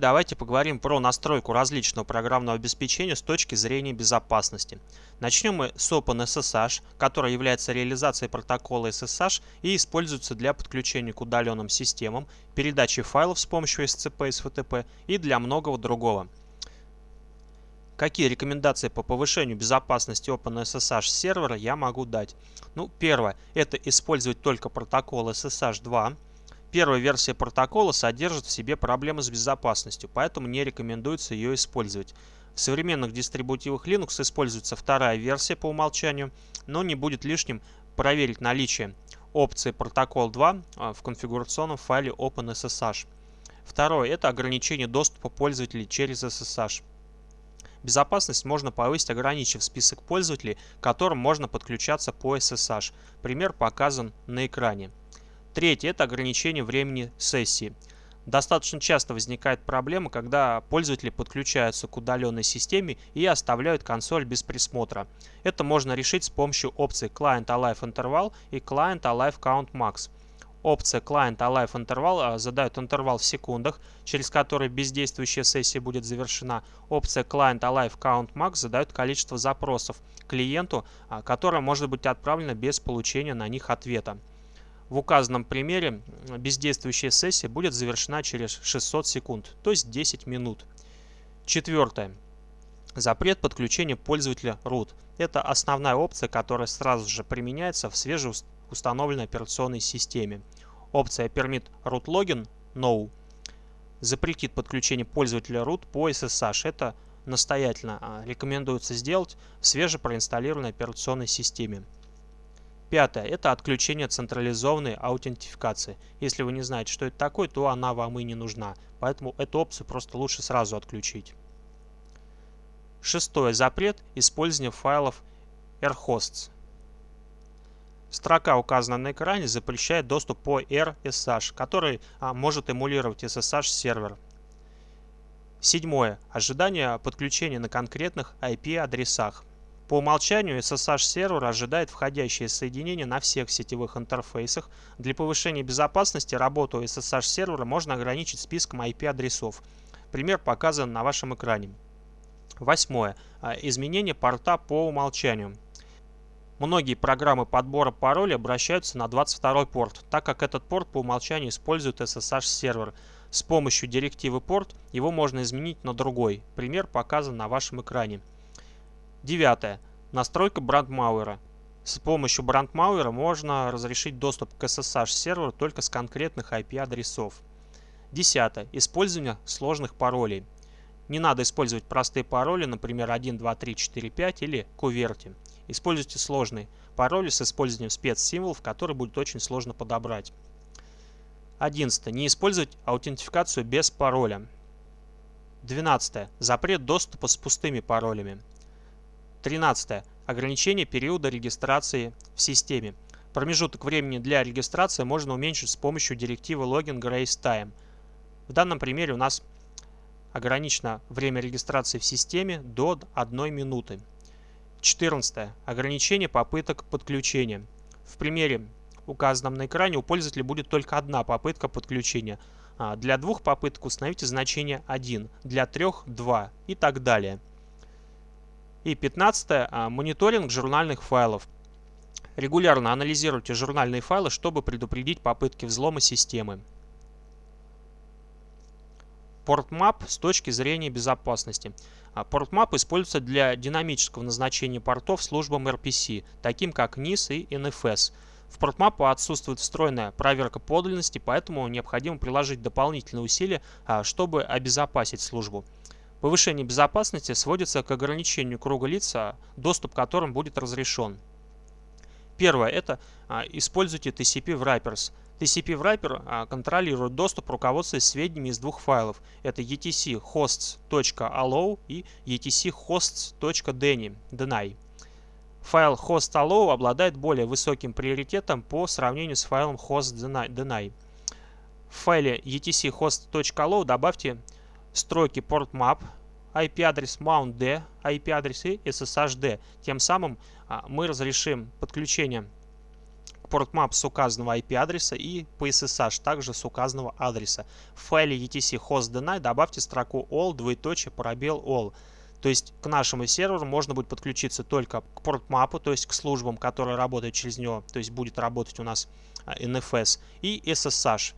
Давайте поговорим про настройку различного программного обеспечения с точки зрения безопасности. Начнем мы с OpenSSH, который является реализацией протокола SSH и используется для подключения к удаленным системам, передачи файлов с помощью SCP и SFTP и для многого другого. Какие рекомендации по повышению безопасности OpenSSH сервера я могу дать? Ну, первое, это использовать только протокол SSH 2, Первая версия протокола содержит в себе проблемы с безопасностью, поэтому не рекомендуется ее использовать. В современных дистрибутивах Linux используется вторая версия по умолчанию, но не будет лишним проверить наличие опции протокол 2 а, в конфигурационном файле OpenSSH. Второе – это ограничение доступа пользователей через SSH. Безопасность можно повысить, ограничив список пользователей, которым можно подключаться по SSH. Пример показан на экране. Третье – это ограничение времени сессии. Достаточно часто возникает проблема, когда пользователи подключаются к удаленной системе и оставляют консоль без присмотра. Это можно решить с помощью опций Client Alive Interval и Client Alive Count Max. Опция Client Alive Interval задает интервал в секундах, через который бездействующая сессия будет завершена. Опция Client Alive Count Max задает количество запросов клиенту, а, которое может быть отправлено без получения на них ответа. В указанном примере бездействующая сессия будет завершена через 600 секунд, то есть 10 минут. Четвертое. Запрет подключения пользователя root. Это основная опция, которая сразу же применяется в свежеустановленной операционной системе. Опция Permit root login No запретит подключение пользователя root по SSH. Это настоятельно а, рекомендуется сделать в свежепроинсталлированной операционной системе. Пятое – это отключение централизованной аутентификации. Если вы не знаете, что это такое, то она вам и не нужна. Поэтому эту опцию просто лучше сразу отключить. Шестое – запрет использования файлов rhosts. Строка, указанная на экране, запрещает доступ по RSH, который а, может эмулировать SSH-сервер. Седьмое. Ожидание подключения на конкретных IP-адресах. По умолчанию SSH-сервер ожидает входящие соединения на всех сетевых интерфейсах. Для повышения безопасности работу SSH-сервера можно ограничить списком IP-адресов. Пример показан на вашем экране. Восьмое. А, изменение порта по умолчанию. Многие программы подбора паролей обращаются на 22 порт, так как этот порт по умолчанию использует SSH-сервер. С помощью директивы порт его можно изменить на другой. Пример показан на вашем экране. Девятое. Настройка брандмауэра. С помощью брандмауэра можно разрешить доступ к SSH-серверу только с конкретных IP-адресов. Десятое. Использование сложных паролей. Не надо использовать простые пароли, например 1, 2, 3, 4, 5 или куверти. Используйте сложные пароли с использованием спецсимволов, которые будет очень сложно подобрать. 11. Не использовать аутентификацию без пароля. 12. Запрет доступа с пустыми паролями. 13. Ограничение периода регистрации в системе. Промежуток времени для регистрации можно уменьшить с помощью директивы login grace time. В данном примере у нас ограничено время регистрации в системе до 1 минуты. 14. Ограничение попыток подключения. В примере, указанном на экране, у пользователя будет только одна попытка подключения. А, для двух попыток установите значение 1, для трех – 2 и так далее. И 15. А, мониторинг журнальных файлов. Регулярно анализируйте журнальные файлы, чтобы предупредить попытки взлома системы. PortMap с точки зрения безопасности. А, используется для динамического назначения портов службам RPC, таким как NIS и NFS. В PortMap отсутствует встроенная проверка подлинности, поэтому необходимо приложить дополнительные усилия, а, чтобы обезопасить службу. Повышение безопасности сводится к ограничению круга лиц, доступ к которым будет разрешен. Первое – это а, используйте TCP Wrappers. TCP Wrapper а, контролирует доступ руководствуясь сведениями из двух файлов. Это etchosts.allow и etchosts.deny. Файл host.allow обладает более высоким приоритетом по сравнению с файлом host.deny. В файле etchost.allow добавьте строки portmap, IP-адрес mount.d, IP-адрес и ssh.d. Тем самым а, мы разрешим подключение к portmap с указанного IP-адреса и по SSH также с указанного адреса. В файле etc host deny добавьте строку all, двоеточие, пробел all. То есть к нашему серверу можно будет подключиться только к портмапу, то есть к службам, которые работают через него, то есть будет работать у нас NFS и SSH.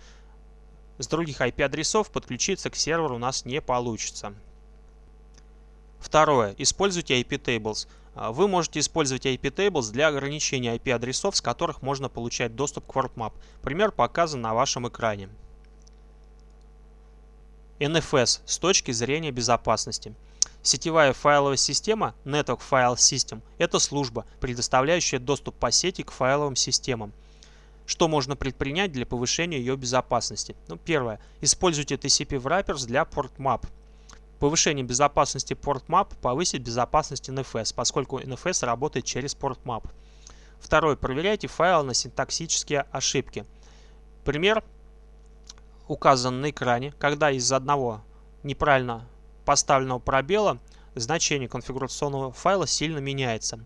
С других IP-адресов подключиться к серверу у нас не получится. Второе. Используйте IP-tables. А, вы можете использовать IP-tables для ограничения IP-адресов, с которых можно получать доступ к WordMap. Пример показан на вашем экране. NFS с точки зрения безопасности. Сетевая файловая система Network File System – это служба, предоставляющая доступ по сети к файловым системам. Что можно предпринять для повышения ее безопасности? Ну, первое. Используйте TCP wrappers для PortMap. Повышение безопасности PortMap повысит безопасность NFS, поскольку NFS работает через PortMap. Второе. Проверяйте файлы на синтаксические ошибки. Пример указан на экране, когда из одного неправильно поставленного пробела значение конфигурационного файла сильно меняется.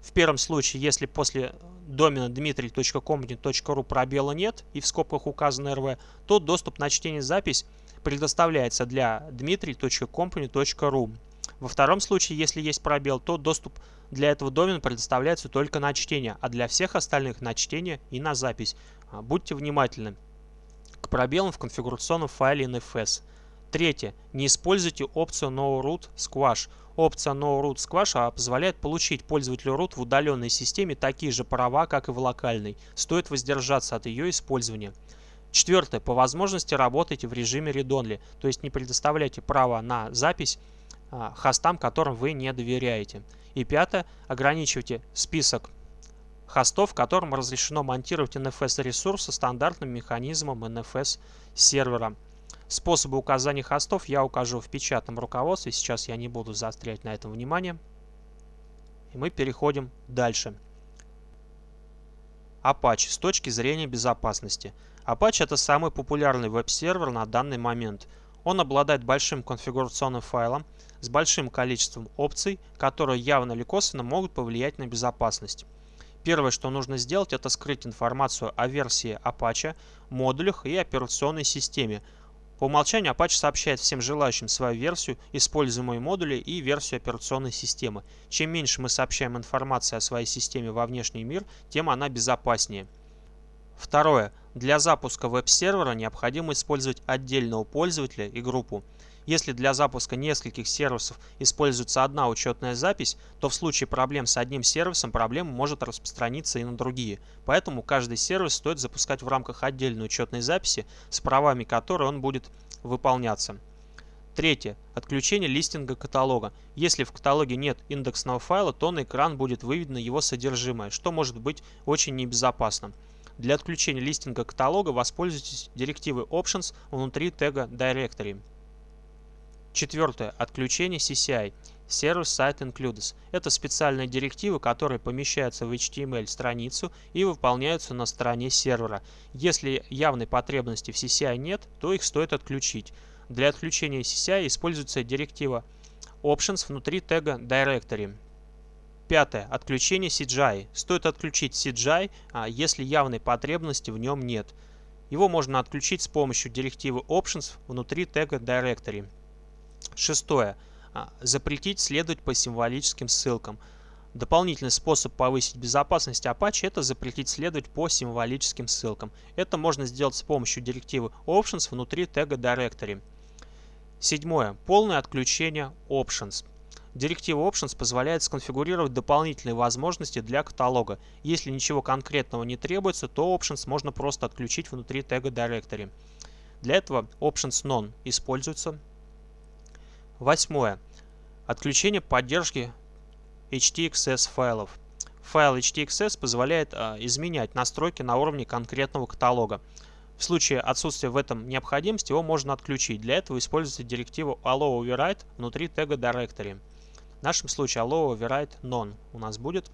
В первом случае, если после домена dmitry.company.ru пробела нет и в скобках указано rv, то доступ на чтение запись предоставляется для dmitry.company.ru. Во втором случае, если есть пробел, то доступ для этого домена предоставляется только на чтение, а для всех остальных на чтение и на запись. А, будьте внимательны к пробелам в конфигурационном файле NFS. Третье. Не используйте опцию No Root Squash. Опция No Root Squash а, позволяет получить пользователю root в удаленной системе такие же права, как и в локальной. Стоит воздержаться от ее использования. Четвертое. По возможности работайте в режиме read-only, то есть не предоставляйте право на запись а, хостам, которым вы не доверяете. И пятое. Ограничивайте список хостов, которым разрешено монтировать NFS-ресурсы стандартным механизмом NFS сервера. Способы указания хостов я укажу в печатном руководстве. Сейчас я не буду заострять на этом внимание. И мы переходим дальше. Apache с точки зрения безопасности. Apache это самый популярный веб-сервер на данный момент. Он обладает большим конфигурационным файлом с большим количеством опций, которые явно или косвенно могут повлиять на безопасность. Первое, что нужно сделать, это скрыть информацию о версии Apache, модулях и операционной системе, по умолчанию Apache сообщает всем желающим свою версию, используемые модули и версию операционной системы. Чем меньше мы сообщаем информации о своей системе во внешний мир, тем она безопаснее. Второе. Для запуска веб-сервера необходимо использовать отдельного пользователя и группу. Если для запуска нескольких сервисов используется одна учетная запись, то в случае проблем с одним сервисом проблема может распространиться и на другие. Поэтому каждый сервис стоит запускать в рамках отдельной учетной записи, с правами которой он будет выполняться. Третье. Отключение листинга каталога. Если в каталоге нет индексного файла, то на экран будет выведено его содержимое, что может быть очень небезопасным. Для отключения листинга каталога воспользуйтесь директивой Options внутри тега Directory. Четвертое. Отключение CCI. Service Site Includes. Это специальные директивы, которые помещаются в HTML-страницу и выполняются на стороне сервера. Если явной потребности в CCI нет, то их стоит отключить. Для отключения CCI используется директива Options внутри тега Directory. Пятое. Отключение CGI. Стоит отключить CGI, а если явной потребности в нем нет. Его можно отключить с помощью директивы Options внутри тега Directory. Шестое. А, запретить следовать по символическим ссылкам. Дополнительный способ повысить безопасность Apache – это запретить следовать по символическим ссылкам. Это можно сделать с помощью директивы Options внутри тега Directory. Седьмое. Полное отключение Options. Директива Options позволяет сконфигурировать дополнительные возможности для каталога. Если ничего конкретного не требуется, то Options можно просто отключить внутри тега Directory. Для этого Options None используется Восьмое. Отключение поддержки HTXS файлов. Файл HTXS позволяет а, изменять настройки на уровне конкретного каталога. В случае отсутствия в этом необходимости его можно отключить. Для этого используйте директиву allow override внутри тега directory. В нашем случае allow override none у нас будет.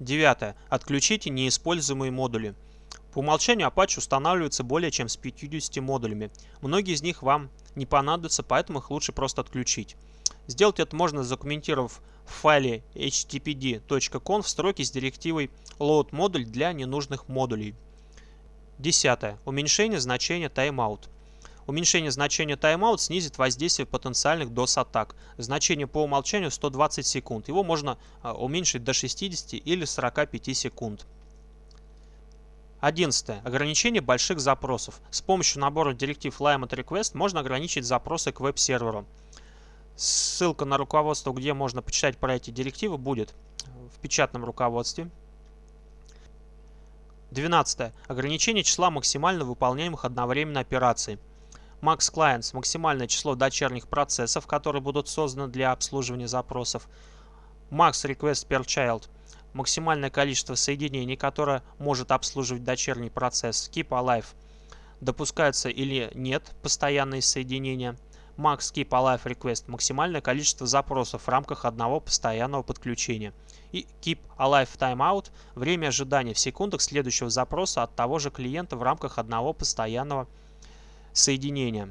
Девятое. Отключите неиспользуемые модули. По умолчанию Apache устанавливается более чем с 50 модулями. Многие из них вам не понадобятся, поэтому их лучше просто отключить. Сделать это можно, задокументировав в файле httpd.conf строки с директивой load модуль для ненужных модулей. Десятое. Уменьшение значения timeout. Уменьшение значения timeout снизит воздействие потенциальных DOS-атак. Значение по умолчанию 120 секунд. Его можно а, уменьшить до 60 или 45 секунд. 11. Ограничение больших запросов. С помощью набора директив Limit Request можно ограничить запросы к веб-серверу. Ссылка на руководство, где можно почитать про эти директивы, будет в печатном руководстве. 12. Ограничение числа максимально выполняемых одновременно операций. Max Clients – максимальное число дочерних процессов, которые будут созданы для обслуживания запросов. Max Request per Child – максимальное количество соединений, которое может обслуживать дочерний процесс. Keep Alive – допускаются или нет постоянные соединения. Max Keep Alive Request – максимальное количество запросов в рамках одного постоянного подключения. И Keep Alive Timeout – время ожидания в секундах следующего запроса от того же клиента в рамках одного постоянного соединения.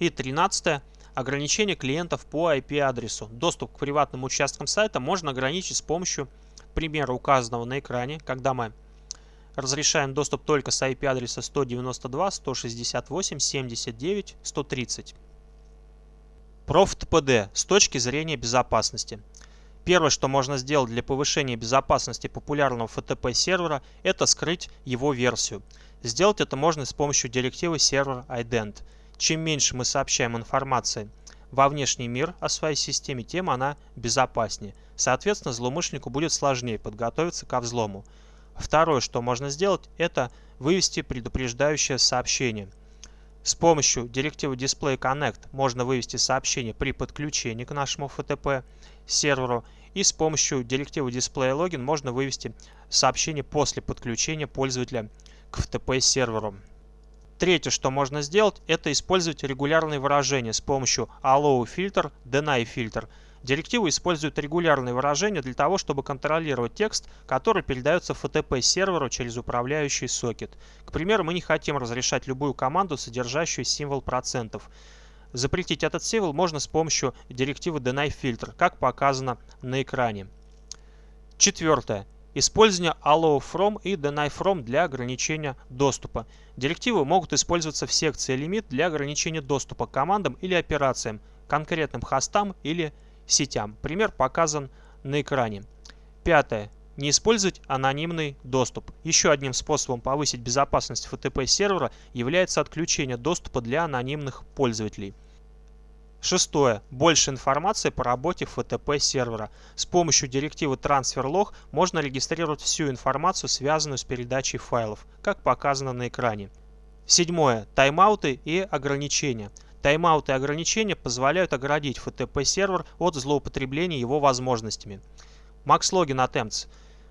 И 13. Ограничение клиентов по IP-адресу. Доступ к приватным участкам сайта можно ограничить с помощью примера указанного на экране, когда мы разрешаем доступ только с IP-адреса 192.168.79.130. ProfTPD с точки зрения безопасности. Первое, что можно сделать для повышения безопасности популярного FTP сервера, это скрыть его версию. Сделать это можно с помощью директивы server ident. Чем меньше мы сообщаем информации во внешний мир о своей системе, тем она безопаснее. Соответственно, злоумышленнику будет сложнее подготовиться ко взлому. Второе, что можно сделать, это вывести предупреждающее сообщение. С помощью директивы Display Connect можно вывести сообщение при подключении к нашему FTP серверу и с помощью директивы Display Login можно вывести сообщение после подключения пользователя к FTP серверу. Третье, что можно сделать, это использовать регулярные выражения с помощью allow фильтр, deny фильтр. Директива использует регулярные выражения для того, чтобы контролировать текст, который передается FTP серверу через управляющий сокет. К примеру, мы не хотим разрешать любую команду, содержащую символ процентов. Запретить этот символ можно с помощью директивы deny фильтр, как показано на экране. Четвертое. Использование allow from и deny from для ограничения доступа. Директивы могут использоваться в секции limit для ограничения доступа к командам или операциям, конкретным хостам или сетям. Пример показан на экране. Пятое. Не использовать анонимный доступ. Еще одним способом повысить безопасность FTP сервера является отключение доступа для анонимных пользователей. Шестое. Больше информации по работе FTP сервера. С помощью директивы TransferLog можно регистрировать всю информацию, связанную с передачей файлов, как показано на экране. Седьмое. Таймауты и ограничения. Таймауты и ограничения позволяют оградить FTP сервер от злоупотребления его возможностями. MaxLogin Attempts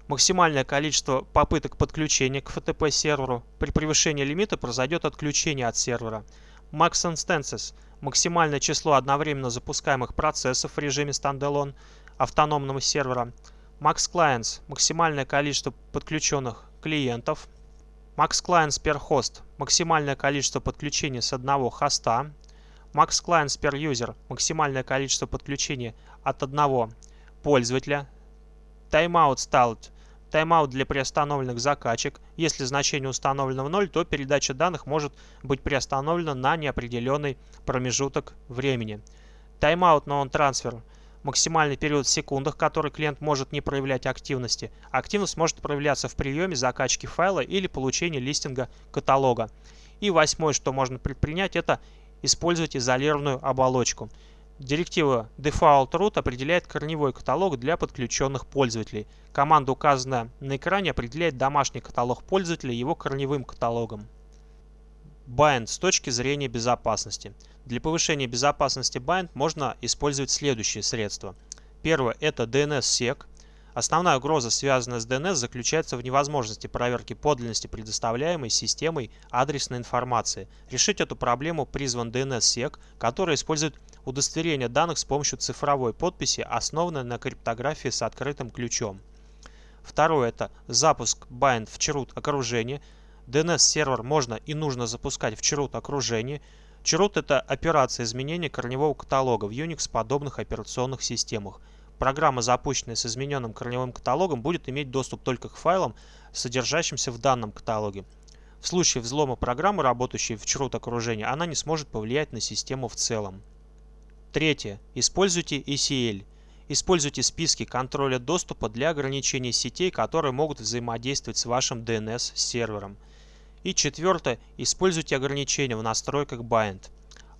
максимальное количество попыток подключения к FTP серверу. При превышении лимита произойдет отключение от сервера. Max Instances максимальное число одновременно запускаемых процессов в режиме Standalone автономного сервера, Max Clients – максимальное количество подключенных клиентов, Max Clients per Host – максимальное количество подключений с одного хоста, Max Clients per User – максимальное количество подключений от одного пользователя, Timeout Stalled Тайм-аут для приостановленных закачек. Если значение установлено в 0, то передача данных может быть приостановлена на неопределенный промежуток времени. Тайм-аут non-transfer максимальный период в секундах, который клиент может не проявлять активности. Активность может проявляться в приеме закачки файла или получении листинга каталога. И восьмое, что можно предпринять, это использовать изолированную оболочку. Директива default root определяет корневой каталог для подключенных пользователей. Команда, указанная на экране, определяет домашний каталог пользователя его корневым каталогом. Bind с точки зрения безопасности. Для повышения безопасности Bind можно использовать следующие средства. Первое – это DNS-SEC. Основная угроза, связанная с DNS, заключается в невозможности проверки подлинности предоставляемой системой адресной информации. Решить эту проблему призван DNS-SEC, который использует удостоверение данных с помощью цифровой подписи, основанной на криптографии с открытым ключом. Второе – это запуск bind в chroot окружения. DNS-сервер можно и нужно запускать в chroot окружении. Chroot – это операция изменения корневого каталога в Unix-подобных операционных системах. Программа, запущенная с измененным корневым каталогом, будет иметь доступ только к файлам, содержащимся в данном каталоге. В случае взлома программы, работающей в chroot окружении, она не сможет повлиять на систему в целом. Третье. Используйте ECL. Используйте списки контроля доступа для ограничения сетей, которые могут взаимодействовать с вашим DNS-сервером. И четвертое. Используйте ограничения в настройках Bind.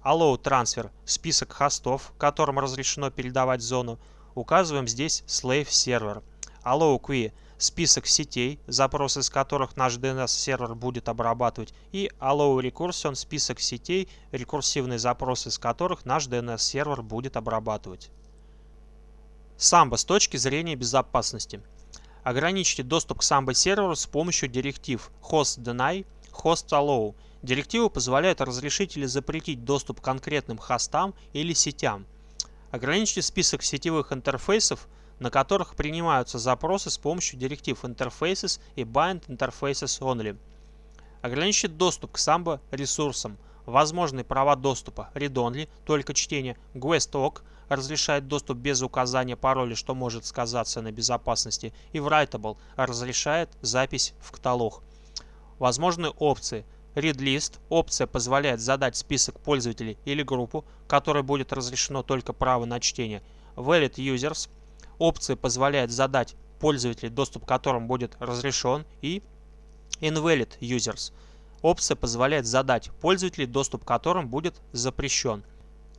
Allow Transfer – список хостов, которым разрешено передавать зону. Указываем здесь Slave Server. Allow Queue – список сетей, запросы из которых наш DNS-сервер будет обрабатывать. И Allow Recursion – список сетей, рекурсивные запросы из которых наш DNS-сервер будет обрабатывать. Samba с точки зрения безопасности. Ограничьте доступ к Samba серверу с помощью директив host deny, host allow. Директивы позволяют разрешить или запретить доступ к конкретным хостам или сетям. Ограничьте список сетевых интерфейсов, на которых принимаются запросы с помощью директив Interfaces и Bind Interfaces Only. Ограничьте доступ к Samba ресурсам. Возможные права доступа Read Only, только чтение, GuestOC – разрешает доступ без указания пароля, что может сказаться на безопасности, и Writable разрешает запись в каталог. Возможны опции. ReadList – опция позволяет задать список пользователей или группу, которой будет разрешено только право на чтение. Valid Users – опция позволяет задать пользователей, доступ к которым будет разрешен, и Invalid Users – опция позволяет задать пользователей, доступ к которым будет запрещен.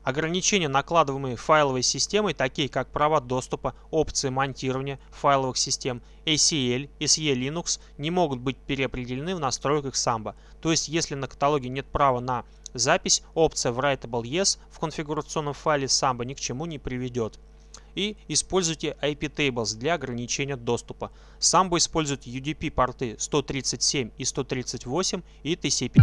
Ограничения, накладываемые файловой системой, такие как права доступа, опции монтирования файловых систем, ACL SE Linux, не могут быть переопределены в настройках Samba. То есть, если на каталоге нет права на запись, опция Writable Yes в конфигурационном файле Samba ни к чему не приведет. И используйте IP Tables для ограничения доступа. Samba использует UDP порты 137 и 138 и TCP.